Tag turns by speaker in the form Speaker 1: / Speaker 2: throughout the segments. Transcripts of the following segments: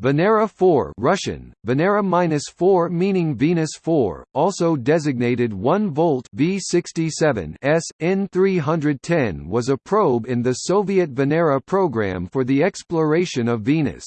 Speaker 1: Venera 4 Russian, Venera-4 meaning Venus 4, also designated 1 volt V67 S, N310 was a probe in the Soviet Venera program for the exploration of Venus.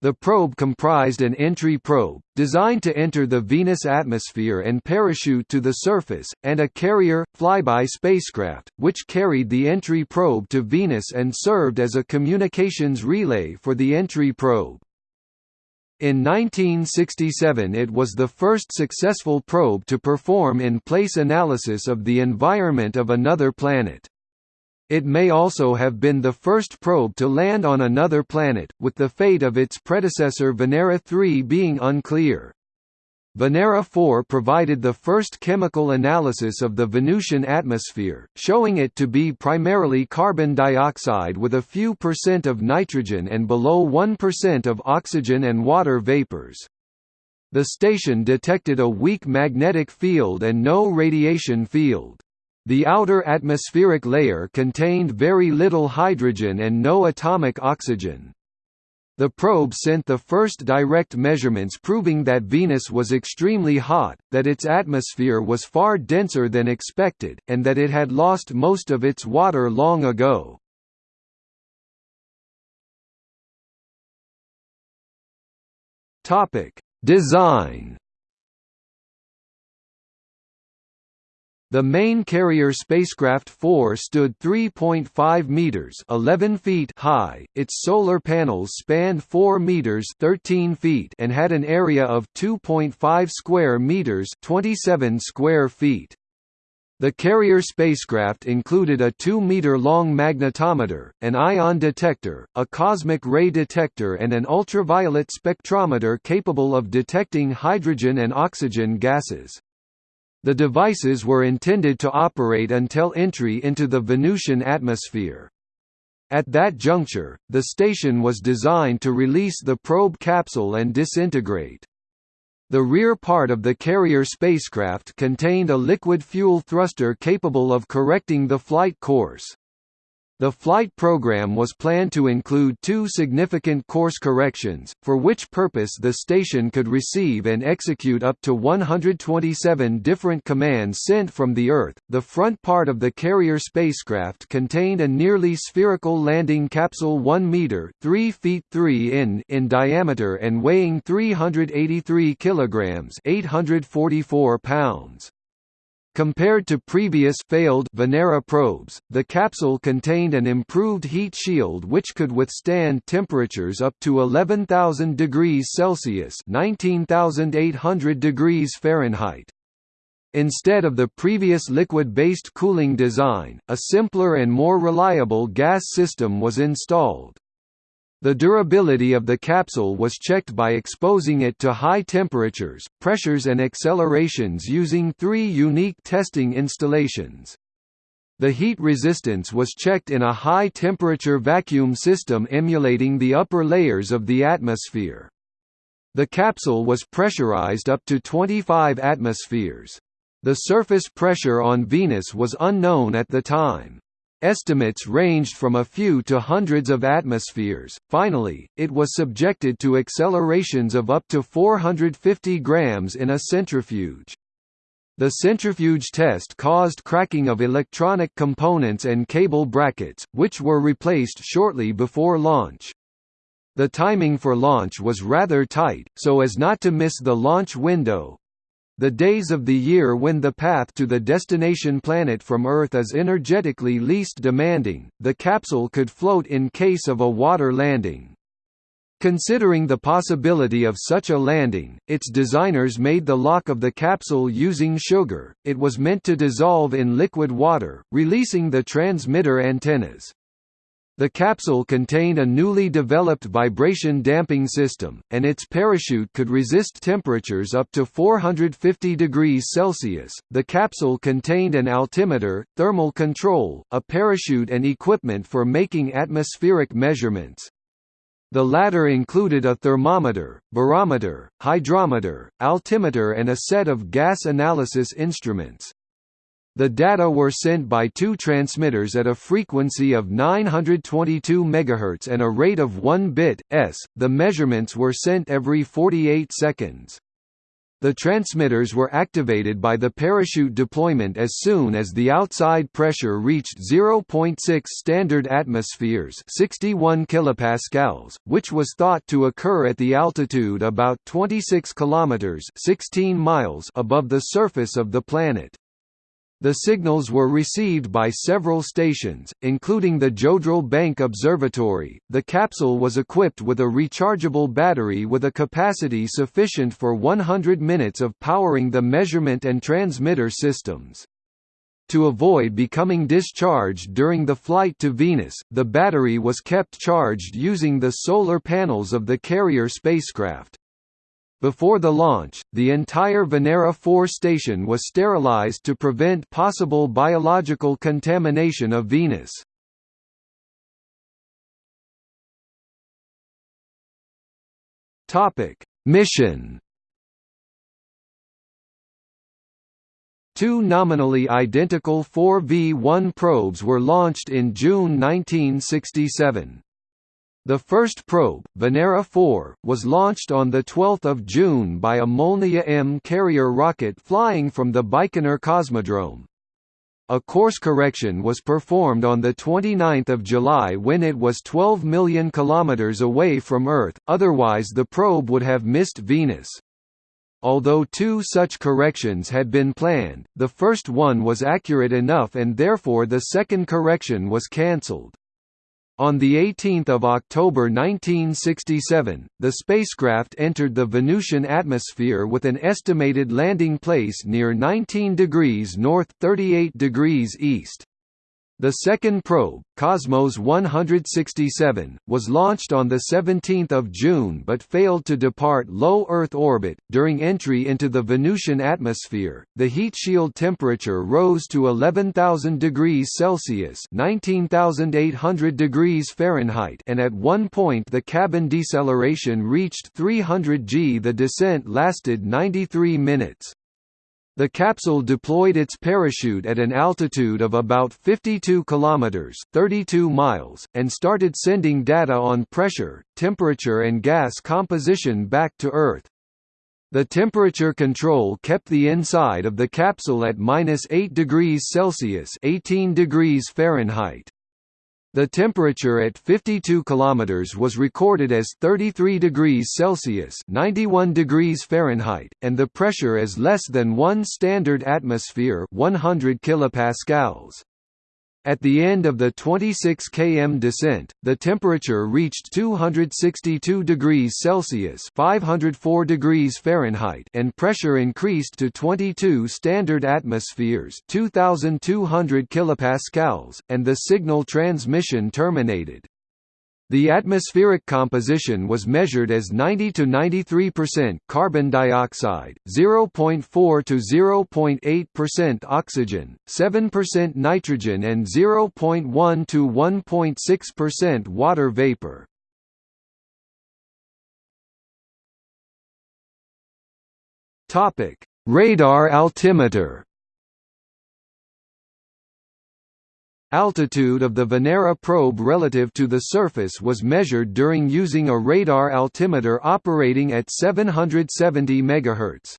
Speaker 1: The probe comprised an entry probe, designed to enter the Venus atmosphere and parachute to the surface, and a carrier, flyby spacecraft, which carried the entry probe to Venus and served as a communications relay for the entry probe. In 1967 it was the first successful probe to perform in-place analysis of the environment of another planet. It may also have been the first probe to land on another planet, with the fate of its predecessor Venera 3 being unclear. Venera 4 provided the first chemical analysis of the Venusian atmosphere, showing it to be primarily carbon dioxide with a few percent of nitrogen and below 1% of oxygen and water vapors. The station detected a weak magnetic field and no radiation field. The outer atmospheric layer contained very little hydrogen and no atomic oxygen. The probe sent the first direct measurements proving that Venus was extremely hot, that its atmosphere was far denser than expected, and that it had lost most of its water long ago. Design The main carrier spacecraft 4 stood 3.5 meters (11 feet) high. Its solar panels spanned 4 meters (13 feet) and had an area of 2.5 square meters (27 square feet). The carrier spacecraft included a 2-meter-long magnetometer, an ion detector, a cosmic ray detector and an ultraviolet spectrometer capable of detecting hydrogen and oxygen gases. The devices were intended to operate until entry into the Venusian atmosphere. At that juncture, the station was designed to release the probe capsule and disintegrate. The rear part of the carrier spacecraft contained a liquid fuel thruster capable of correcting the flight course. The flight program was planned to include two significant course corrections, for which purpose the station could receive and execute up to 127 different commands sent from the Earth. The front part of the carrier spacecraft contained a nearly spherical landing capsule 1 meter (3 feet 3 in) in diameter and weighing 383 kilograms (844 pounds). Compared to previous failed Venera probes, the capsule contained an improved heat shield which could withstand temperatures up to 11,000 degrees Celsius (19,800 degrees Fahrenheit). Instead of the previous liquid-based cooling design, a simpler and more reliable gas system was installed. The durability of the capsule was checked by exposing it to high temperatures, pressures and accelerations using three unique testing installations. The heat resistance was checked in a high-temperature vacuum system emulating the upper layers of the atmosphere. The capsule was pressurized up to 25 atmospheres. The surface pressure on Venus was unknown at the time. Estimates ranged from a few to hundreds of atmospheres. Finally, it was subjected to accelerations of up to 450 grams in a centrifuge. The centrifuge test caused cracking of electronic components and cable brackets, which were replaced shortly before launch. The timing for launch was rather tight, so as not to miss the launch window, the days of the year when the path to the destination planet from Earth is energetically least demanding, the capsule could float in case of a water landing. Considering the possibility of such a landing, its designers made the lock of the capsule using sugar, it was meant to dissolve in liquid water, releasing the transmitter antennas. The capsule contained a newly developed vibration damping system, and its parachute could resist temperatures up to 450 degrees Celsius. The capsule contained an altimeter, thermal control, a parachute, and equipment for making atmospheric measurements. The latter included a thermometer, barometer, hygrometer, altimeter, and a set of gas analysis instruments. The data were sent by two transmitters at a frequency of 922 MHz and a rate of 1 bit s. The measurements were sent every 48 seconds. The transmitters were activated by the parachute deployment as soon as the outside pressure reached 0.6 standard atmospheres 61 kilopascals, which was thought to occur at the altitude about 26 kilometers 16 miles above the surface of the planet. The signals were received by several stations, including the Jodrell Bank Observatory. The capsule was equipped with a rechargeable battery with a capacity sufficient for 100 minutes of powering the measurement and transmitter systems. To avoid becoming discharged during the flight to Venus, the battery was kept charged using the solar panels of the carrier spacecraft. Before the launch, the entire Venera 4 station was sterilized to prevent possible biological contamination of Venus. Mission. Two nominally identical 4V1 probes were launched in June 1967. The first probe, Venera 4, was launched on 12 June by a Molniya M carrier rocket flying from the Baikonur Cosmodrome. A course correction was performed on 29 July when it was 12 million kilometers away from Earth, otherwise the probe would have missed Venus. Although two such corrections had been planned, the first one was accurate enough and therefore the second correction was cancelled. On 18 October 1967, the spacecraft entered the Venusian atmosphere with an estimated landing place near 19 degrees north 38 degrees east. The second probe, Cosmos 167, was launched on 17 June but failed to depart low Earth orbit. During entry into the Venusian atmosphere, the heat shield temperature rose to 11,000 degrees Celsius (19,800 degrees Fahrenheit) and at one point the cabin deceleration reached 300 g. The descent lasted 93 minutes. The capsule deployed its parachute at an altitude of about 52 kilometers (32 miles) and started sending data on pressure, temperature and gas composition back to Earth. The temperature control kept the inside of the capsule at -8 degrees Celsius (18 degrees Fahrenheit). The temperature at 52 km was recorded as 33 degrees Celsius 91 degrees Fahrenheit, and the pressure as less than 1 standard atmosphere 100 kilopascals. At the end of the 26 km descent, the temperature reached 262 degrees Celsius (504 degrees Fahrenheit) and pressure increased to 22 standard atmospheres (2200 kilopascals), and the signal transmission terminated. The atmospheric composition was measured as 90 to 93% carbon dioxide, 0.4 to 0.8% oxygen, 7% nitrogen and 0.1 to 1.6% water vapor. Topic: Radar altimeter Altitude of the Venera probe relative to the surface was measured during using a radar altimeter operating at 770 MHz.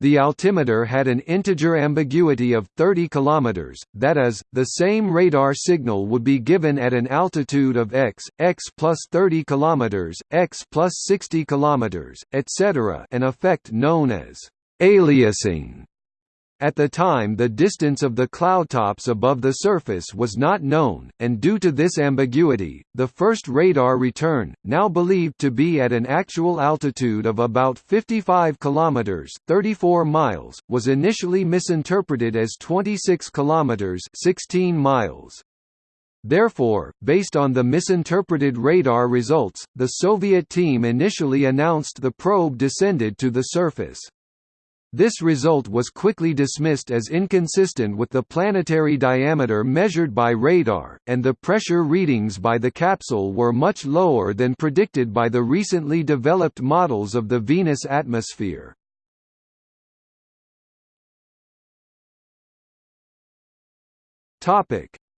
Speaker 1: The altimeter had an integer ambiguity of 30 km, that is, the same radar signal would be given at an altitude of x, x plus 30 km, x plus 60 km, etc. an effect known as aliasing. At the time the distance of the cloudtops above the surface was not known, and due to this ambiguity, the first radar return, now believed to be at an actual altitude of about 55 kilometers (34 miles), was initially misinterpreted as 26 kilometers (16 miles). Therefore, based on the misinterpreted radar results, the Soviet team initially announced the probe descended to the surface. This result was quickly dismissed as inconsistent with the planetary diameter measured by radar, and the pressure readings by the capsule were much lower than predicted by the recently developed models of the Venus atmosphere.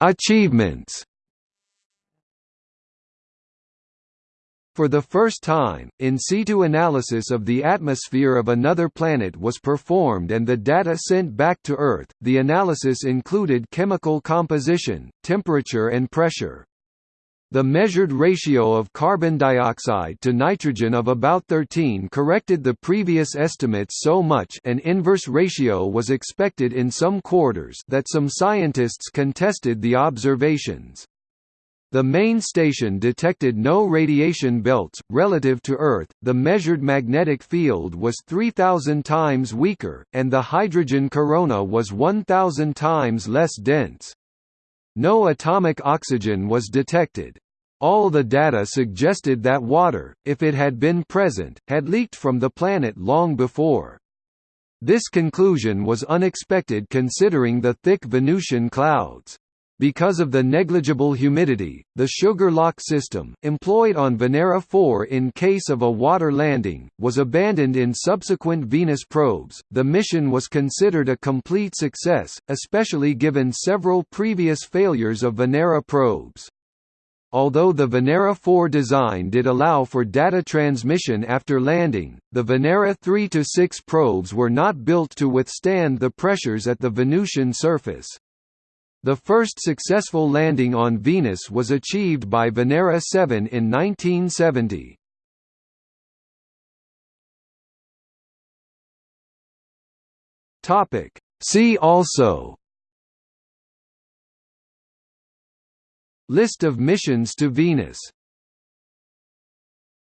Speaker 1: Achievements. For the first time, in situ analysis of the atmosphere of another planet was performed and the data sent back to Earth. The analysis included chemical composition, temperature and pressure. The measured ratio of carbon dioxide to nitrogen of about 13 corrected the previous estimates so much an inverse ratio was expected in some quarters that some scientists contested the observations. The main station detected no radiation belts. Relative to Earth, the measured magnetic field was 3,000 times weaker, and the hydrogen corona was 1,000 times less dense. No atomic oxygen was detected. All the data suggested that water, if it had been present, had leaked from the planet long before. This conclusion was unexpected considering the thick Venusian clouds. Because of the negligible humidity, the sugar lock system, employed on Venera 4 in case of a water landing, was abandoned in subsequent Venus probes. The mission was considered a complete success, especially given several previous failures of Venera probes. Although the Venera 4 design did allow for data transmission after landing, the Venera 3–6 probes were not built to withstand the pressures at the Venusian surface. The first successful landing on Venus was achieved by Venera 7 in 1970. Topic. See also List of missions to Venus